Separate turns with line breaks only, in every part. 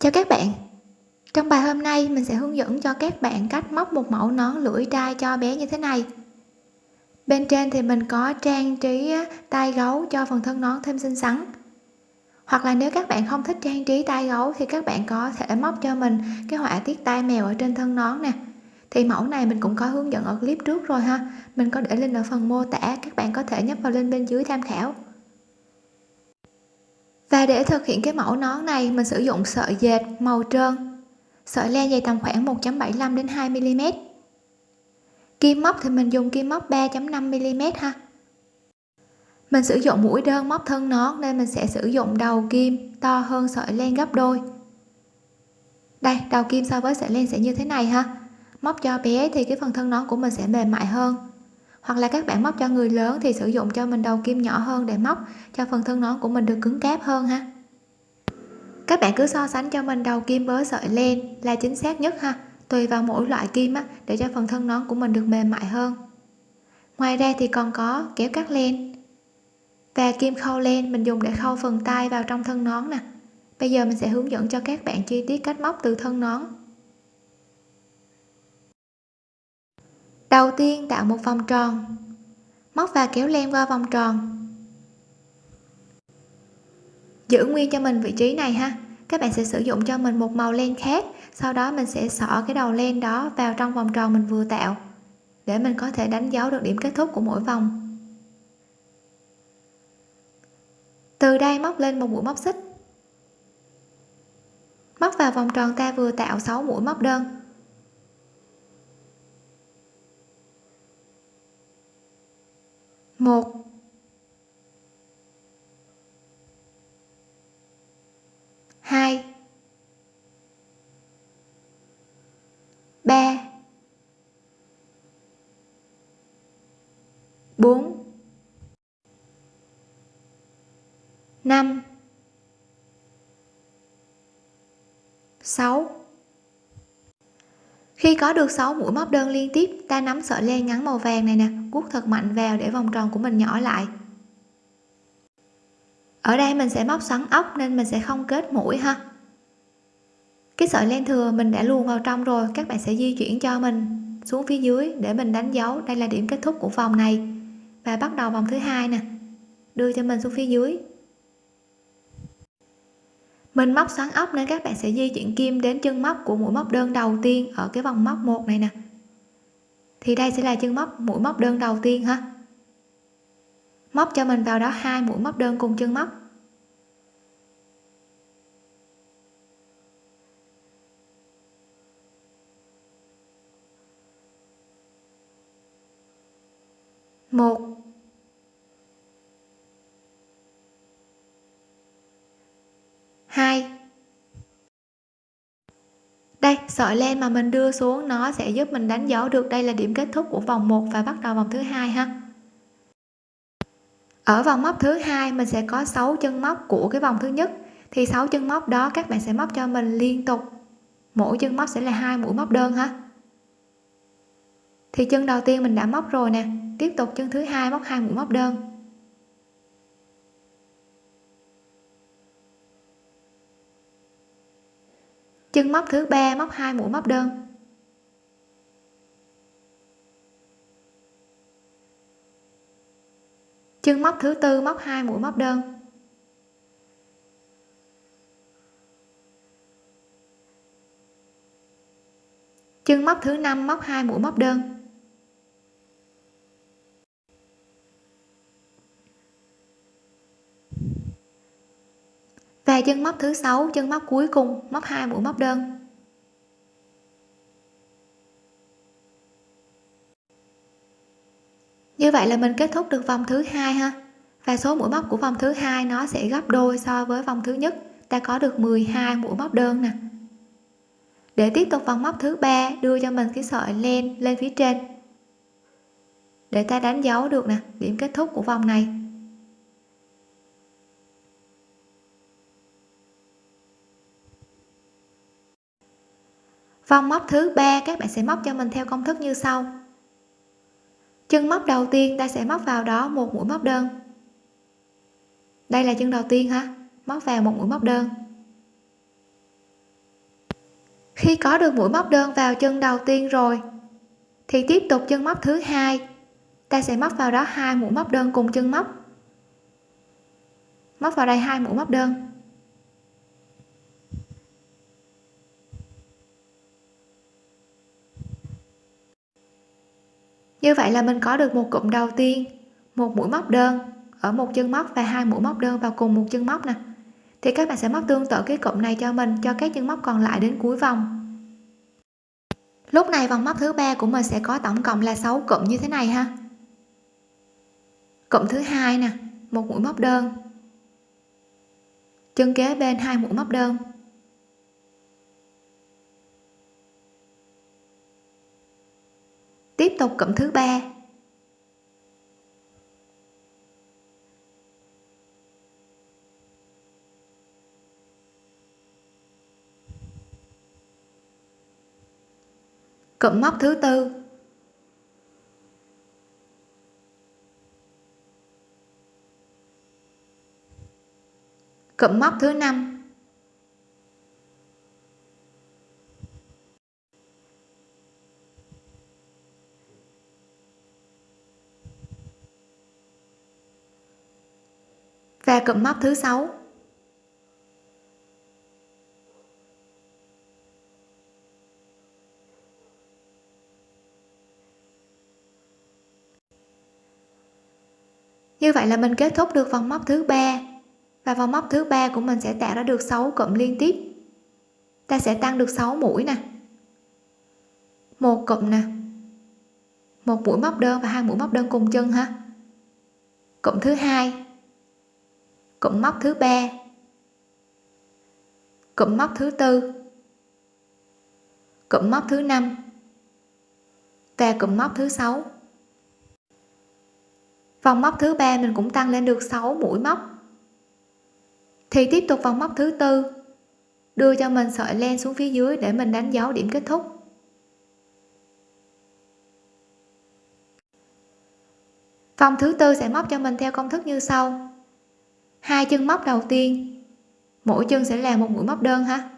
Chào các bạn. Trong bài hôm nay, mình sẽ hướng dẫn cho các bạn cách móc một mẫu nón lưỡi trai cho bé như thế này. Bên trên thì mình có trang trí tay gấu cho phần thân nón thêm xinh xắn. Hoặc là nếu các bạn không thích trang trí tay gấu thì các bạn có thể móc cho mình cái họa tiết tai mèo ở trên thân nón nè. Thì mẫu này mình cũng có hướng dẫn ở clip trước rồi ha. Mình có để link ở phần mô tả, các bạn có thể nhấp vào link bên dưới tham khảo và để thực hiện cái mẫu nón này, mình sử dụng sợi dệt màu trơn. Sợi len dày tầm khoảng 1.75 đến 2 mm kim móc thì mình dùng kim móc 3.5 mm ha. Mình sử dụng mũi đơn móc thân nón nên mình sẽ sử dụng đầu kim to hơn sợi len gấp đôi. Đây, đầu kim so với sợi len sẽ như thế này ha. Móc cho bé thì cái phần thân nón của mình sẽ mềm mại hơn hoặc là các bạn móc cho người lớn thì sử dụng cho mình đầu kim nhỏ hơn để móc cho phần thân nón của mình được cứng cáp hơn ha. Các bạn cứ so sánh cho mình đầu kim với sợi len là chính xác nhất ha tùy vào mỗi loại kim á, để cho phần thân nón của mình được mềm mại hơn. Ngoài ra thì còn có kéo cắt len và kim khâu len mình dùng để khâu phần tay vào trong thân nón nè. Bây giờ mình sẽ hướng dẫn cho các bạn chi tiết cách móc từ thân nón. Đầu tiên tạo một vòng tròn. Móc và kéo len qua vòng tròn. Giữ nguyên cho mình vị trí này ha. Các bạn sẽ sử dụng cho mình một màu len khác, sau đó mình sẽ xỏ cái đầu len đó vào trong vòng tròn mình vừa tạo, để mình có thể đánh dấu được điểm kết thúc của mỗi vòng. Từ đây móc lên một mũi móc xích. Móc vào vòng tròn ta vừa tạo 6 mũi móc đơn. Một. Hai. Ba. Bốn. Năm. Sáu khi có được 6 mũi móc đơn liên tiếp, ta nắm sợi len ngắn màu vàng này nè cuốc thật mạnh vào để vòng tròn của mình nhỏ lại. Ở đây mình sẽ móc xoắn ốc nên mình sẽ không kết mũi ha. Cái sợi len thừa mình đã luồn vào trong rồi, các bạn sẽ di chuyển cho mình xuống phía dưới để mình đánh dấu. Đây là điểm kết thúc của vòng này. Và bắt đầu vòng thứ hai nè. Đưa cho mình xuống phía dưới mình móc xoắn ốc nên các bạn sẽ di chuyển kim đến chân móc của mũi móc đơn đầu tiên ở cái vòng móc một này nè. Thì đây sẽ là chân móc, mũi móc đơn đầu tiên ha. Móc cho mình vào đó hai mũi móc đơn cùng chân móc. Một hai đây sợi len mà mình đưa xuống, nó sẽ giúp mình đánh dấu được đây là điểm kết thúc của vòng 1 và bắt đầu vòng thứ hai ha. Ở vòng móc thứ hai, mình sẽ có 6 chân móc của cái vòng thứ nhất. Thì 6 chân móc đó các bạn sẽ móc cho mình liên tục. Mỗi chân móc sẽ là hai mũi móc đơn ha. Thì chân đầu tiên mình đã móc rồi nè. Tiếp tục chân thứ hai móc hai mũi móc đơn. Chân móc thứ ba, móc hai, mũi móc đơn. Chân móc thứ tư, móc hai, mũi móc đơn. Chân móc thứ năm, móc hai, mũi móc đơn. Dài chân móc thứ sáu, chân móc cuối cùng, móc hai mũi móc đơn. Như vậy là mình kết thúc được vòng thứ hai ha. Và số mũi móc của vòng thứ hai nó sẽ gấp đôi so với vòng thứ nhất. Ta có được 12 mũi móc đơn nè. Để tiếp tục vòng móc thứ ba, đưa cho mình cái sợi len lên phía trên. Để ta đánh dấu được nè, điểm kết thúc của vòng này. Vòng móc thứ ba, các bạn sẽ móc cho mình theo công thức như sau. Chân móc đầu tiên, ta sẽ móc vào đó một mũi móc đơn. Đây là chân đầu tiên ha, móc vào một mũi móc đơn. Khi có được mũi móc đơn vào chân đầu tiên rồi, thì tiếp tục chân móc thứ hai. Ta sẽ móc vào đó hai mũi móc đơn cùng chân móc. Móc vào đây hai mũi móc đơn. Như vậy là mình có được một cụm đầu tiên, một mũi móc đơn ở một chân móc và hai mũi móc đơn vào cùng một chân móc nè. Thì các bạn sẽ móc tương tự cái cụm này cho mình, cho các chân móc còn lại đến cuối vòng. Lúc này vòng móc thứ ba của mình sẽ có tổng cộng là 6 cụm như thế này ha. Cụm thứ hai nè, một mũi móc đơn. Chân kế bên hai mũi móc đơn. Tiếp tục cụm thứ ba. Cụm móc thứ tư. Cụm móc thứ năm. Và cụm móc thứ sáu. Như vậy là mình kết thúc được vòng móc thứ ba và vòng móc thứ ba của mình sẽ tạo ra được 6 cụm liên tiếp. Ta sẽ tăng được 6 mũi nè. Một cụm nè. Một mũi móc đơn và hai mũi móc đơn cùng chân ha. Cụm thứ hai cụm móc thứ ba. Cụm móc thứ tư. Cụm móc thứ năm. Và cụm móc thứ sáu. Vòng móc thứ ba mình cũng tăng lên được 6 mũi móc. Thì tiếp tục vòng móc thứ tư, đưa cho mình sợi len xuống phía dưới để mình đánh dấu điểm kết thúc. Vòng thứ tư sẽ móc cho mình theo công thức như sau hai chân móc đầu tiên. Mỗi chân sẽ là một mũi móc đơn ha.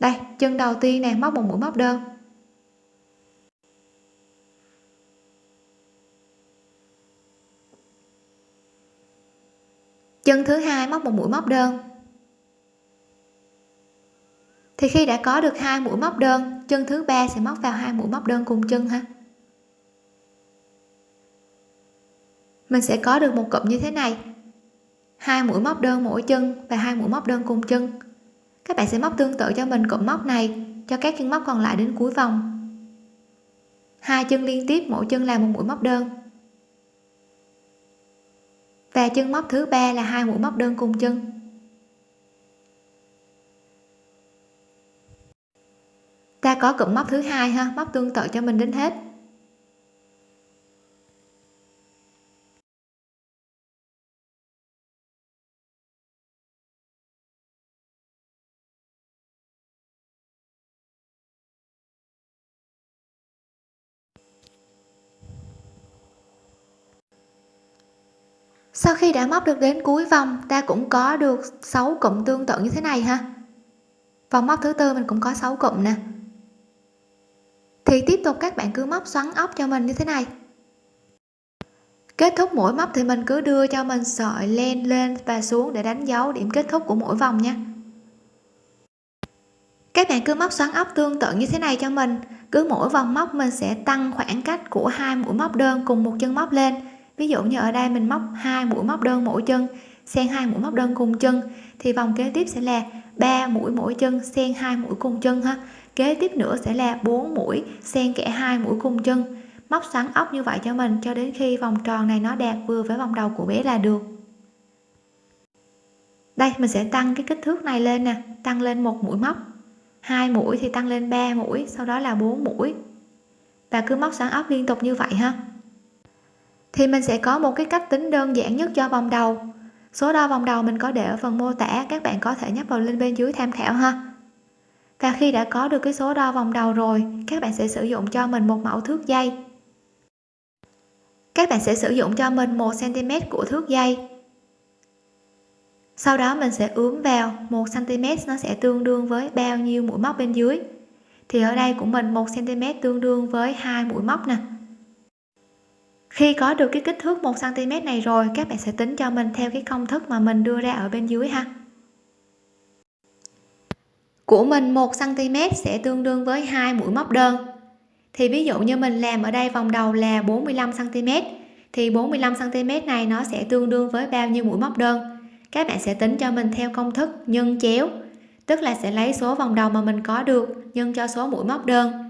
Đây, chân đầu tiên nè, móc một mũi móc đơn. Chân thứ hai móc một mũi móc đơn. Thì khi đã có được hai mũi móc đơn, chân thứ ba sẽ móc vào hai mũi móc đơn cùng chân ha. Mình sẽ có được một cụm như thế này. Hai mũi móc đơn mỗi chân và hai mũi móc đơn cùng chân. Các bạn sẽ móc tương tự cho mình cụm móc này, cho các chân móc còn lại đến cuối vòng. Hai chân liên tiếp, mỗi chân là một mũi móc đơn. Và chân móc thứ ba là hai mũi móc đơn cùng chân. Ta có cụm móc thứ hai ha, móc tương tự cho mình đến hết sau khi đã móc được đến cuối vòng, ta cũng có được 6 cụm tương tự như thế này ha? Vòng móc thứ tư mình cũng có 6 cụm nè. Thì tiếp tục các bạn cứ móc xoắn ốc cho mình như thế này. Kết thúc mỗi móc thì mình cứ đưa cho mình sợi len lên và xuống để đánh dấu điểm kết thúc của mỗi vòng nha. Các bạn cứ móc xoắn ốc tương tự như thế này cho mình. Cứ mỗi vòng móc mình sẽ tăng khoảng cách của hai mũi móc đơn cùng một chân móc lên ví dụ như ở đây mình móc hai mũi móc đơn mỗi chân, xen hai mũi móc đơn cùng chân, thì vòng kế tiếp sẽ là 3 mũi mỗi chân, xen hai mũi cùng chân ha. Kế tiếp nữa sẽ là 4 mũi, xen kẽ hai mũi cùng chân. Móc xoắn ốc như vậy cho mình cho đến khi vòng tròn này nó đạt vừa với vòng đầu của bé là được. Đây, mình sẽ tăng cái kích thước này lên nè, tăng lên một mũi móc. Hai mũi thì tăng lên 3 mũi, sau đó là 4 mũi. Và cứ móc xoắn ốc liên tục như vậy ha thì mình sẽ có một cái cách tính đơn giản nhất cho vòng đầu. Số đo vòng đầu mình có để ở phần mô tả, các bạn có thể nhấp vào link bên dưới tham khảo ha. Và khi đã có được cái số đo vòng đầu rồi, các bạn sẽ sử dụng cho mình một mẫu thước dây. Các bạn sẽ sử dụng cho mình một cm của thước dây. Sau đó mình sẽ ướm vào 1 cm nó sẽ tương đương với bao nhiêu mũi móc bên dưới. Thì ở đây của mình 1 cm tương đương với hai mũi móc nè khi có được cái kích thước 1 cm này rồi, các bạn sẽ tính cho mình theo cái công thức mà mình đưa ra ở bên dưới ha. Của mình 1 cm sẽ tương đương với hai mũi móc đơn. Thì ví dụ như mình làm ở đây vòng đầu là 45 cm thì 45 cm này nó sẽ tương đương với bao nhiêu mũi móc đơn? Các bạn sẽ tính cho mình theo công thức nhân chéo, tức là sẽ lấy số vòng đầu mà mình có được nhân cho số mũi móc đơn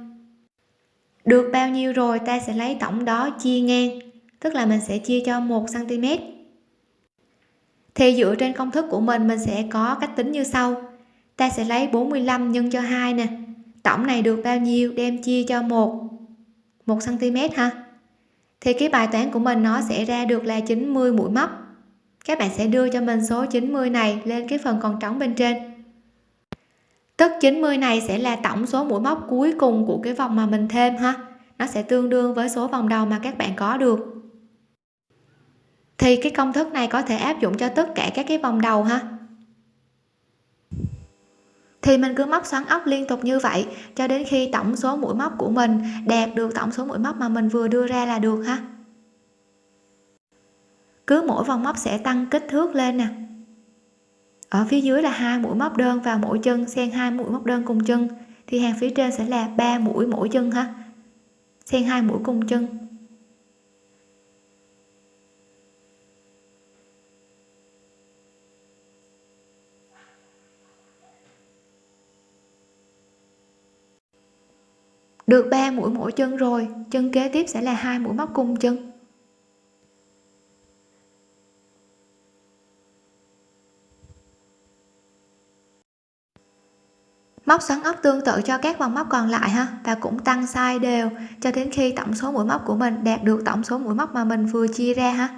được bao nhiêu rồi ta sẽ lấy tổng đó chia ngang, tức là mình sẽ chia cho 1 cm thì dựa trên công thức của mình mình sẽ có cách tính như sau. Ta sẽ lấy 45 nhân cho 2 nè. Tổng này được bao nhiêu đem chia cho 1 1 cm ha thì cái bài toán của mình nó sẽ ra được là 90 mũi móc. Các bạn sẽ đưa cho mình số 90 này lên cái phần còn trống bên trên tức 90 này sẽ là tổng số mũi móc cuối cùng của cái vòng mà mình thêm ha. Nó sẽ tương đương với số vòng đầu mà các bạn có được. Thì cái công thức này có thể áp dụng cho tất cả các cái vòng đầu ha. Thì mình cứ móc xoắn ốc liên tục như vậy, cho đến khi tổng số mũi móc của mình đạt được tổng số mũi móc mà mình vừa đưa ra là được ha. Cứ mỗi vòng móc sẽ tăng kích thước lên nè ở phía dưới là hai mũi móc đơn vào mỗi chân, xen hai mũi móc đơn cùng chân. Thì hàng phía trên sẽ là ba mũi mỗi chân ha. Xen hai mũi cùng chân. Được 3 mũi mỗi chân rồi, chân kế tiếp sẽ là hai mũi móc cùng chân. Móc xoắn ốc tương tự cho các vòng móc còn lại ha, và cũng tăng size đều cho đến khi tổng số mũi móc của mình đạt được tổng số mũi móc mà mình vừa chia ra ha.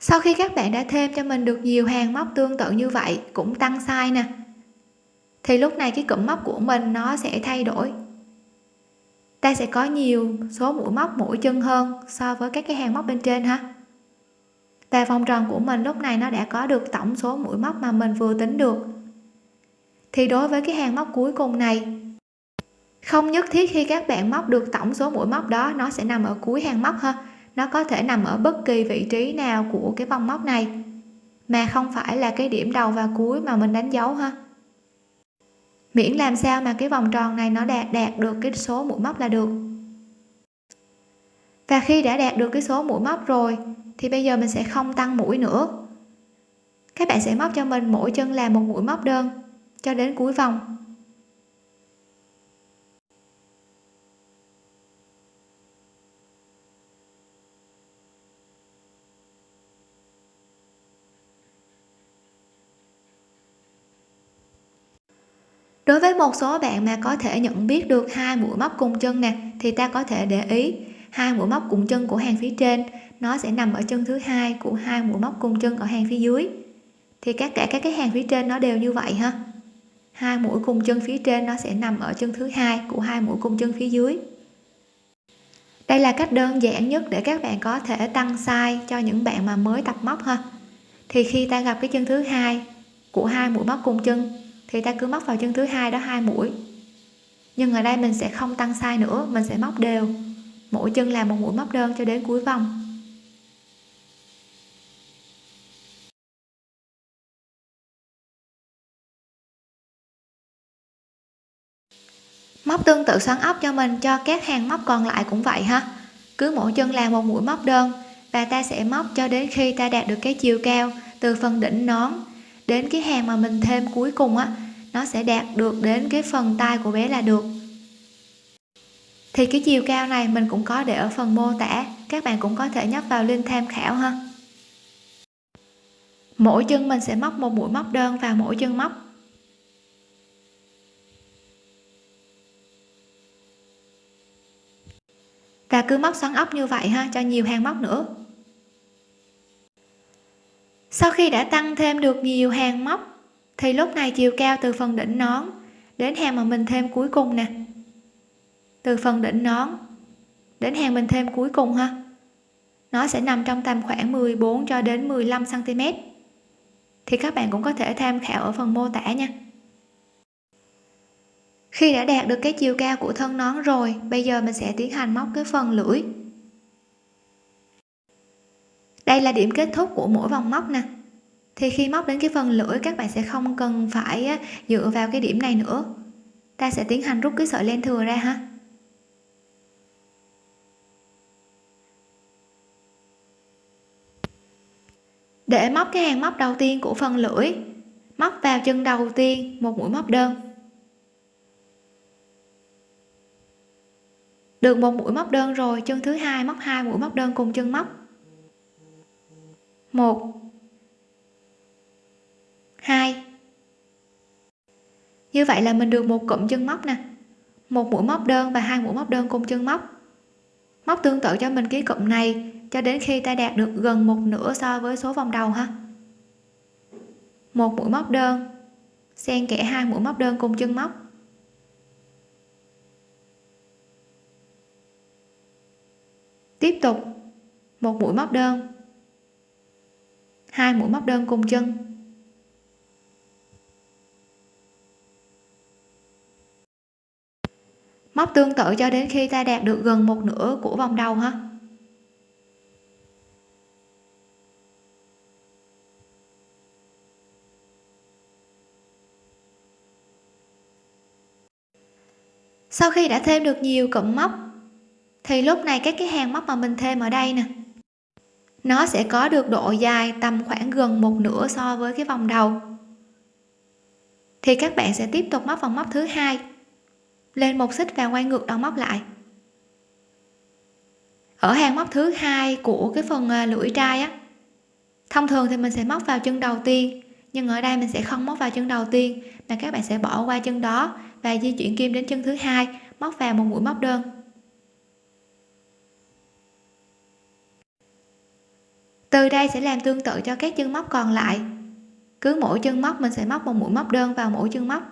Sau khi các bạn đã thêm cho mình được nhiều hàng móc tương tự như vậy, cũng tăng size nè, thì lúc này cái cụm móc của mình nó sẽ thay đổi. Ta sẽ có nhiều số mũi móc mỗi chân hơn so với các cái hàng móc bên trên ha. Và vòng tròn của mình lúc này nó đã có được tổng số mũi móc mà mình vừa tính được thì đối với cái hàng móc cuối cùng này, không nhất thiết khi các bạn móc được tổng số mũi móc đó, nó sẽ nằm ở cuối hàng móc ha. Nó có thể nằm ở bất kỳ vị trí nào của cái vòng móc này, mà không phải là cái điểm đầu và cuối mà mình đánh dấu ha. Miễn làm sao mà cái vòng tròn này nó đạt đạt được cái số mũi móc là được. Và khi đã đạt được cái số mũi móc rồi, thì bây giờ mình sẽ không tăng mũi nữa. Các bạn sẽ móc cho mình mỗi chân là một mũi móc đơn cho đến cuối vòng. Đối với một số bạn mà có thể nhận biết được hai mũi móc cùng chân nè, thì ta có thể để ý, hai mũi móc cùng chân của hàng phía trên, nó sẽ nằm ở chân thứ hai của hai mũi móc cùng chân ở hàng phía dưới. Thì tất cả các cái hàng phía trên nó đều như vậy ha hai mũi cùng chân phía trên nó sẽ nằm ở chân thứ hai của hai mũi cùng chân phía dưới. Đây là cách đơn giản nhất để các bạn có thể tăng size cho những bạn mà mới tập móc ha. Thì khi ta gặp cái chân thứ hai của hai mũi móc cùng chân, thì ta cứ móc vào chân thứ hai đó hai mũi. Nhưng ở đây mình sẽ không tăng size nữa, mình sẽ móc đều. Mỗi chân là một mũi móc đơn cho đến cuối vòng. Móc tương tự xoắn ốc cho mình, cho các hàng móc còn lại cũng vậy ha. Cứ mỗi chân làm một mũi móc đơn, và ta sẽ móc cho đến khi ta đạt được cái chiều cao, từ phần đỉnh nón đến cái hàng mà mình thêm cuối cùng á, nó sẽ đạt được đến cái phần tay của bé là được. Thì cái chiều cao này mình cũng có để ở phần mô tả, các bạn cũng có thể nhấp vào link tham khảo ha. Mỗi chân mình sẽ móc một mũi móc đơn vào mỗi chân móc. Và cứ móc xoắn ốc như vậy ha, cho nhiều hàng móc nữa. Sau khi đã tăng thêm được nhiều hàng móc, thì lúc này chiều cao từ phần đỉnh nón đến hàng mà mình thêm cuối cùng nè. Từ phần đỉnh nón đến hàng mình thêm cuối cùng ha. Nó sẽ nằm trong tầm khoảng 14 cho đến 15 cm thì các bạn cũng có thể tham khảo ở phần mô tả nha khi đã đạt được cái chiều cao của thân nón rồi, bây giờ mình sẽ tiến hành móc cái phần lưỡi. Đây là điểm kết thúc của mỗi vòng móc nè. Thì khi móc đến cái phần lưỡi, các bạn sẽ không cần phải dựa vào cái điểm này nữa. Ta sẽ tiến hành rút cái sợi len thừa ra ha. Để móc cái hàng móc đầu tiên của phần lưỡi, móc vào chân đầu tiên một mũi móc đơn. Được một mũi móc đơn rồi, chân thứ hai móc hai mũi móc đơn cùng chân móc. Một. Hai. Như vậy là mình được một cụm chân móc nè. Một mũi móc đơn và hai mũi móc đơn cùng chân móc. Móc tương tự cho mình cái cụm này, cho đến khi ta đạt được gần một nửa so với số vòng đầu ha. Một mũi móc đơn, xen kẽ hai mũi móc đơn cùng chân móc. Tiếp tục. Một mũi móc đơn. Hai mũi móc đơn cùng chân. Móc tương tự cho đến khi ta đạt được gần một nửa của vòng đầu ha. Sau khi đã thêm được nhiều cụm móc thì lúc này các cái hàng móc mà mình thêm ở đây nè, nó sẽ có được độ dài tầm khoảng gần một nửa so với cái vòng đầu. Thì các bạn sẽ tiếp tục móc vòng móc thứ hai, lên một xích và quay ngược đầu móc lại. Ở hàng móc thứ hai của cái phần à, lưỡi trai á, thông thường thì mình sẽ móc vào chân đầu tiên, nhưng ở đây mình sẽ không móc vào chân đầu tiên, mà các bạn sẽ bỏ qua chân đó và di chuyển kim đến chân thứ hai, móc vào một mũi móc đơn. Từ đây sẽ làm tương tự cho các chân móc còn lại. Cứ mỗi chân móc mình sẽ móc một mũi móc đơn vào mỗi chân móc.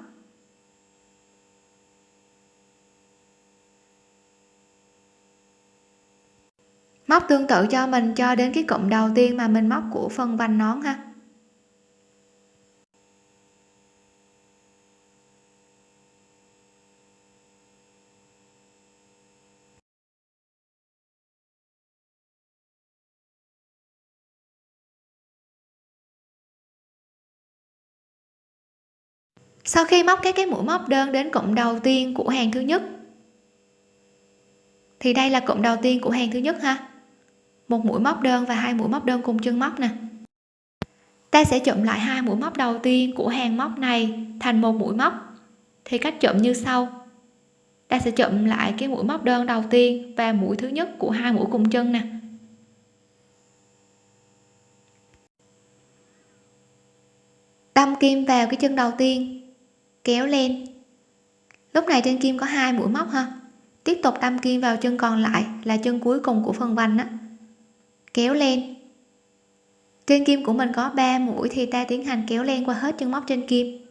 Móc tương tự cho mình cho đến cái cụm đầu tiên mà mình móc của phần vành nón ha. Sau khi móc các cái mũi móc đơn đến cụm đầu tiên của hàng thứ nhất. Thì đây là cụm đầu tiên của hàng thứ nhất ha. Một mũi móc đơn và hai mũi móc đơn cùng chân móc nè. Ta sẽ chụm lại hai mũi móc đầu tiên của hàng móc này thành một mũi móc. Thì cách chụm như sau. Ta sẽ chụm lại cái mũi móc đơn đầu tiên và mũi thứ nhất của hai mũi cùng chân nè. Đâm kim vào cái chân đầu tiên kéo lên. Lúc này trên kim có hai mũi móc ha. Tiếp tục đâm kim vào chân còn lại là chân cuối cùng của phần vành á. Kéo lên. Trên kim của mình có 3 mũi thì ta tiến hành kéo lên qua hết chân móc trên kim.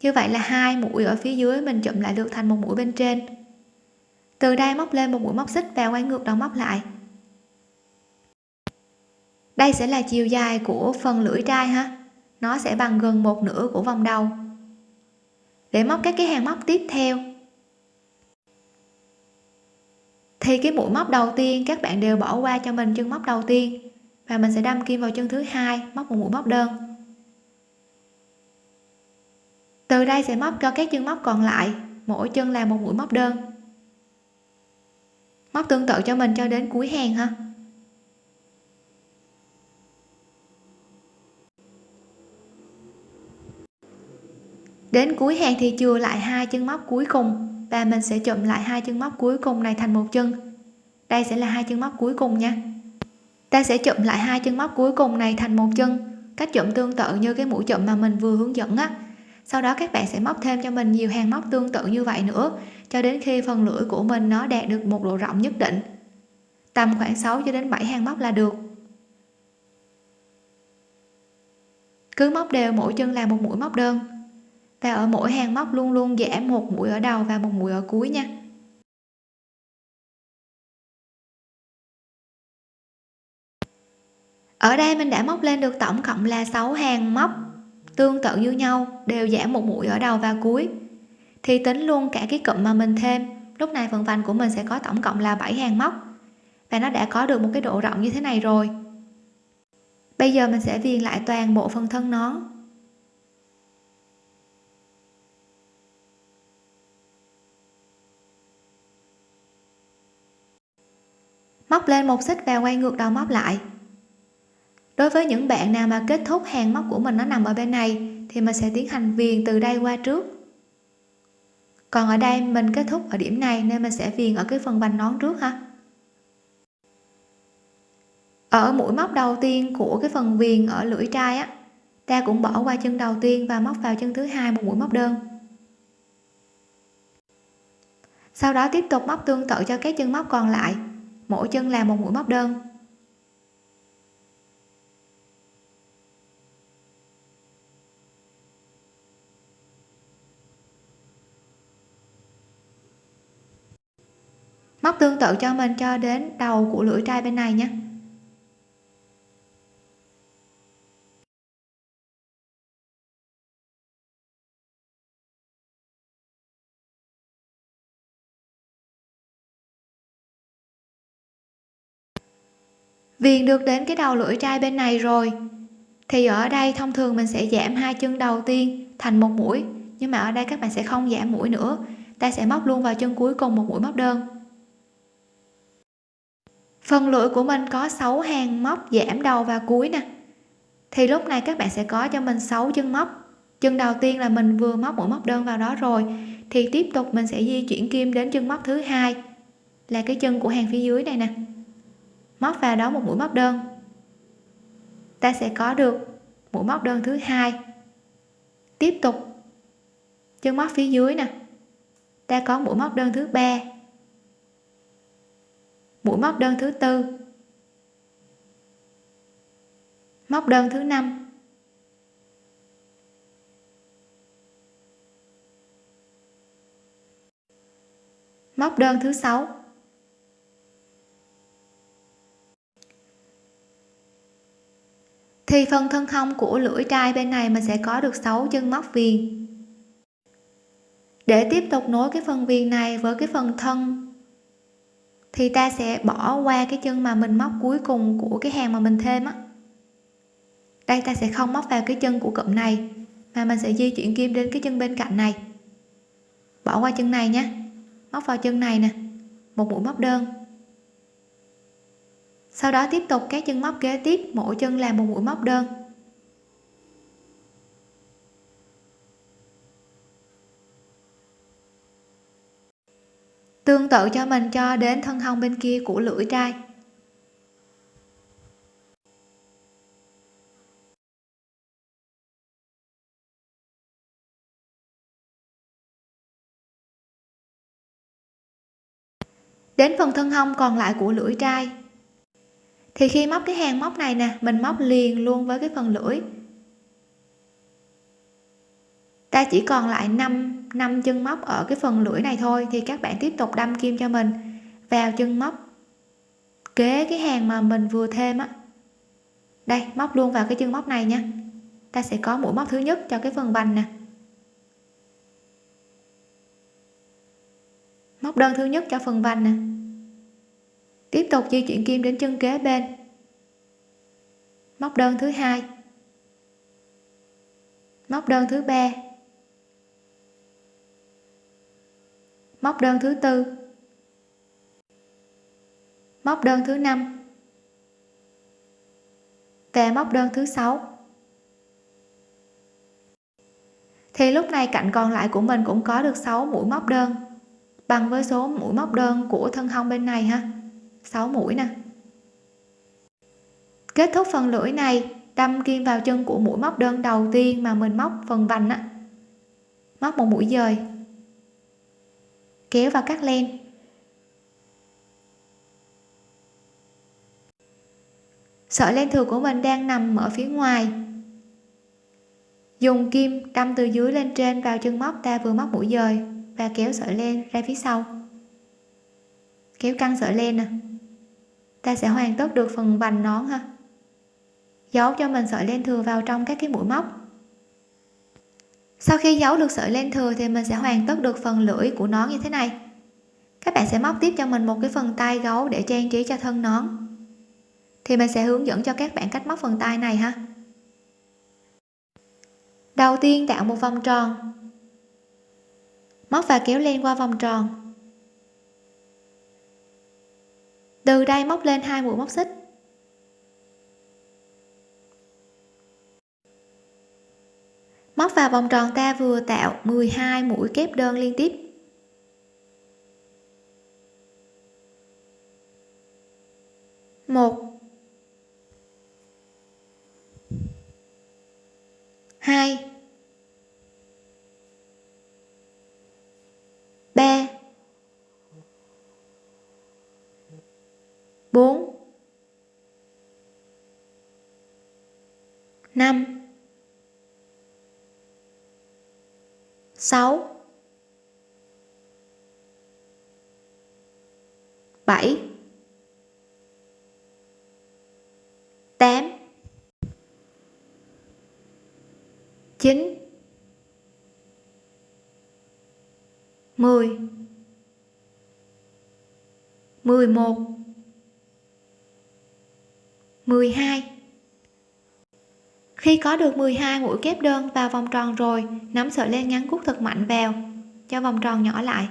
Như vậy là hai mũi ở phía dưới mình chụm lại được thành một mũi bên trên. Từ đây móc lên một mũi móc xích và quay ngược đầu móc lại. Đây sẽ là chiều dài của phần lưỡi trai ha nó sẽ bằng gần một nửa của vòng đầu. Để móc các cái hàng móc tiếp theo. Thì cái mũi móc đầu tiên, các bạn đều bỏ qua cho mình chân móc đầu tiên. Và mình sẽ đâm kim vào chân thứ hai, móc một mũi móc đơn. Từ đây sẽ móc cho các chân móc còn lại, mỗi chân là một mũi móc đơn. Móc tương tự cho mình cho đến cuối hàng ha. Đến cuối hàng thì chừa lại hai chân móc cuối cùng, và mình sẽ chụm lại hai chân móc cuối cùng này thành một chân. Đây sẽ là hai chân móc cuối cùng nha. Ta sẽ chụm lại hai chân móc cuối cùng này thành một chân, cách chụm tương tự như cái mũi chụm mà mình vừa hướng dẫn á. Sau đó các bạn sẽ móc thêm cho mình nhiều hàng móc tương tự như vậy nữa, cho đến khi phần lưỡi của mình nó đạt được một độ rộng nhất định. Tầm khoảng 6 cho đến 7 hàng móc là được. Cứ móc đều, mỗi chân là một mũi móc đơn và ở mỗi hàng móc luôn luôn giảm một mũi ở đầu và một mũi ở cuối nha. Ở đây mình đã móc lên được tổng cộng là 6 hàng móc tương tự như nhau, đều giảm một mũi ở đầu và cuối. Thì tính luôn cả cái cụm mà mình thêm, lúc này phần vành của mình sẽ có tổng cộng là 7 hàng móc. Và nó đã có được một cái độ rộng như thế này rồi. Bây giờ mình sẽ viền lại toàn bộ phần thân nón. Móc lên một xích và quay ngược đầu móc lại. Đối với những bạn nào mà kết thúc hàng móc của mình nó nằm ở bên này, thì mình sẽ tiến hành viền từ đây qua trước. Còn ở đây mình kết thúc ở điểm này nên mình sẽ viền ở cái phần vành nón trước ha. Ở mũi móc đầu tiên của cái phần viền ở lưỡi trai á, ta cũng bỏ qua chân đầu tiên và móc vào chân thứ hai một mũi móc đơn. Sau đó tiếp tục móc tương tự cho các chân móc còn lại mỗi chân làm một mũi móc đơn. Móc tương tự cho mình cho đến đầu của lưỡi trai bên này nhé. Viền được đến cái đầu lưỡi trai bên này rồi. Thì ở đây thông thường mình sẽ giảm hai chân đầu tiên thành một mũi, nhưng mà ở đây các bạn sẽ không giảm mũi nữa. Ta sẽ móc luôn vào chân cuối cùng một mũi móc đơn. Phần lưỡi của mình có 6 hàng móc giảm đầu và cuối nè. Thì lúc này các bạn sẽ có cho mình 6 chân móc. Chân đầu tiên là mình vừa móc mũi móc đơn vào đó rồi, thì tiếp tục mình sẽ di chuyển kim đến chân móc thứ hai. Là cái chân của hàng phía dưới này nè móc vào đó một mũi móc đơn. Ta sẽ có được mũi móc đơn thứ hai. Tiếp tục. Chân móc phía dưới nè. Ta có mũi móc đơn thứ ba. Mũi móc đơn thứ tư. Móc đơn thứ năm. Móc đơn thứ sáu. Thì phần thân hông của lưỡi trai bên này mình sẽ có được 6 chân móc viền. Để tiếp tục nối cái phần viền này với cái phần thân, thì ta sẽ bỏ qua cái chân mà mình móc cuối cùng của cái hàng mà mình thêm á. Đây, ta sẽ không móc vào cái chân của cụm này, mà mình sẽ di chuyển kim đến cái chân bên cạnh này. Bỏ qua chân này nhé. Móc vào chân này nè. Một mũi móc đơn sau đó tiếp tục các chân móc kế tiếp, mỗi chân làm một mũi móc đơn. Tương tự cho mình cho đến thân hông bên kia của lưỡi trai. Đến phần thân hông còn lại của lưỡi trai thì khi móc cái hàng móc này nè, mình móc liền luôn với cái phần lưỡi. Ta chỉ còn lại 5 5 chân móc ở cái phần lưỡi này thôi, thì các bạn tiếp tục đâm kim cho mình. Vào chân móc, kế cái hàng mà mình vừa thêm á. Đây, móc luôn vào cái chân móc này nha. Ta sẽ có mũi móc thứ nhất cho cái phần vành nè. Móc đơn thứ nhất cho phần vành nè tiếp tục di chuyển kim đến chân kế bên. Móc đơn thứ hai. Móc đơn thứ ba. Móc đơn thứ tư. Móc đơn thứ năm. Và móc đơn thứ sáu. Thì lúc này cạnh còn lại của mình cũng có được 6 mũi móc đơn, bằng với số mũi móc đơn của thân hông bên này ha. 6 mũi nè. Kết thúc phần lưỡi này, đâm kim vào chân của mũi móc đơn đầu tiên mà mình móc phần vành á. Móc một mũi dời. Kéo vào cắt len. Sợi len thừa của mình đang nằm ở phía ngoài. Dùng kim đâm từ dưới lên trên vào chân móc, ta vừa móc mũi dời và kéo sợi len ra phía sau. Kéo căng sợi len nè ta sẽ hoàn tất được phần vành nón ha. Giấu cho mình sợi len thừa vào trong các cái mũi móc. Sau khi giấu được sợi len thừa thì mình sẽ hoàn tất được phần lưỡi của nón như thế này. Các bạn sẽ móc tiếp cho mình một cái phần tay gấu để trang trí cho thân nón. Thì mình sẽ hướng dẫn cho các bạn cách móc phần tay này ha. Đầu tiên tạo một vòng tròn. Móc và kéo len qua vòng tròn. Từ đây móc lên hai mũi móc xích. Móc vào vòng tròn ta vừa tạo 12 mũi kép đơn liên tiếp. Một. Hai. Ba. Bốn. Năm. Sáu. Bảy. Tám. Chín. Mười. Mười một mười hai. Khi có được 12 mũi kép đơn vào vòng tròn rồi nắm sợi len ngắn cút thật mạnh vào, cho vòng tròn nhỏ lại.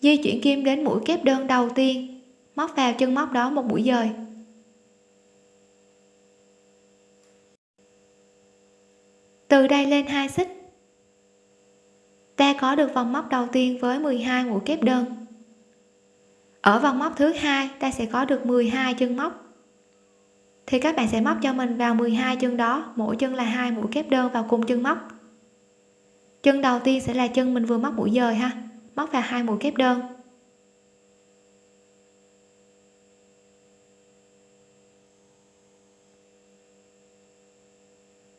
Di chuyển kim đến mũi kép đơn đầu tiên, móc vào chân móc đó một mũi dời. Từ đây lên hai xích. Ta có được vòng móc đầu tiên với 12 mũi kép đơn ở vòng móc thứ hai, ta sẽ có được 12 chân móc. Thì các bạn sẽ móc cho mình vào 12 chân đó, mỗi chân là hai mũi kép đơn vào cùng chân móc. Chân đầu tiên sẽ là chân mình vừa móc mũi dời ha, móc vào hai mũi kép đơn.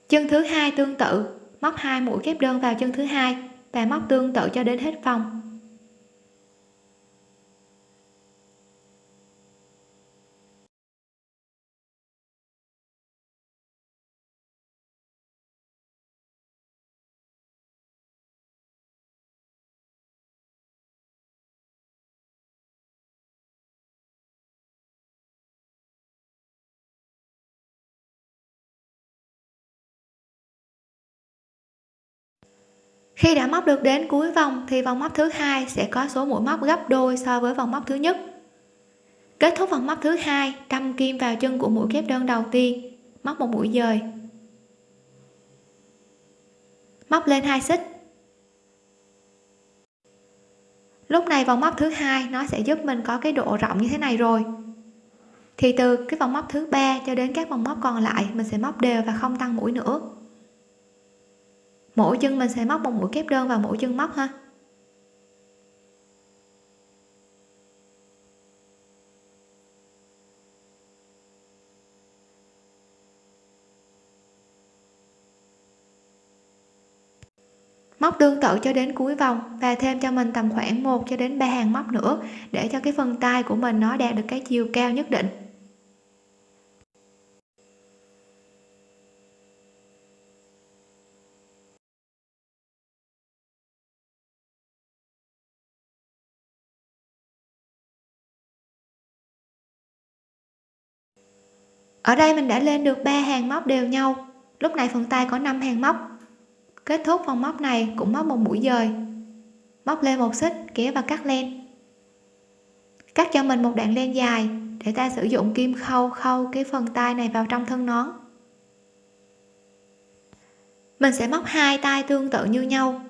Chân thứ hai tương tự, móc hai mũi kép đơn vào chân thứ hai, và móc tương tự cho đến hết vòng. Khi đã móc được đến cuối vòng thì vòng móc thứ hai sẽ có số mũi móc gấp đôi so với vòng móc thứ nhất. Kết thúc vòng móc thứ hai, đâm kim vào chân của mũi kép đơn đầu tiên, móc một mũi dời. Móc lên hai xích. Lúc này vòng móc thứ hai nó sẽ giúp mình có cái độ rộng như thế này rồi. Thì từ cái vòng móc thứ ba cho đến các vòng móc còn lại, mình sẽ móc đều và không tăng mũi nữa mỗi chân mình sẽ móc một mũi kép đơn vào mỗi chân móc ha. Móc tương tự cho đến cuối vòng và thêm cho mình tầm khoảng 1 cho đến 3 hàng móc nữa để cho cái phần tay của mình nó đạt được cái chiều cao nhất định. Ở đây mình đã lên được 3 hàng móc đều nhau. Lúc này phần tay có 5 hàng móc. Kết thúc phần móc này cũng móc một mũi dời. Móc lên một xích, kéo và cắt len. Cắt cho mình một đoạn len dài để ta sử dụng kim khâu khâu cái phần tay này vào trong thân nón. Mình sẽ móc hai tay tương tự như nhau.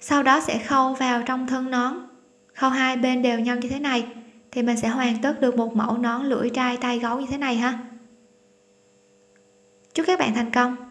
Sau đó sẽ khâu vào trong thân nón. Khâu hai bên đều nhau như thế này thì mình sẽ hoàn tất được một mẫu nón lưỡi trai tay gấu như thế này ha. Chúc các bạn thành công.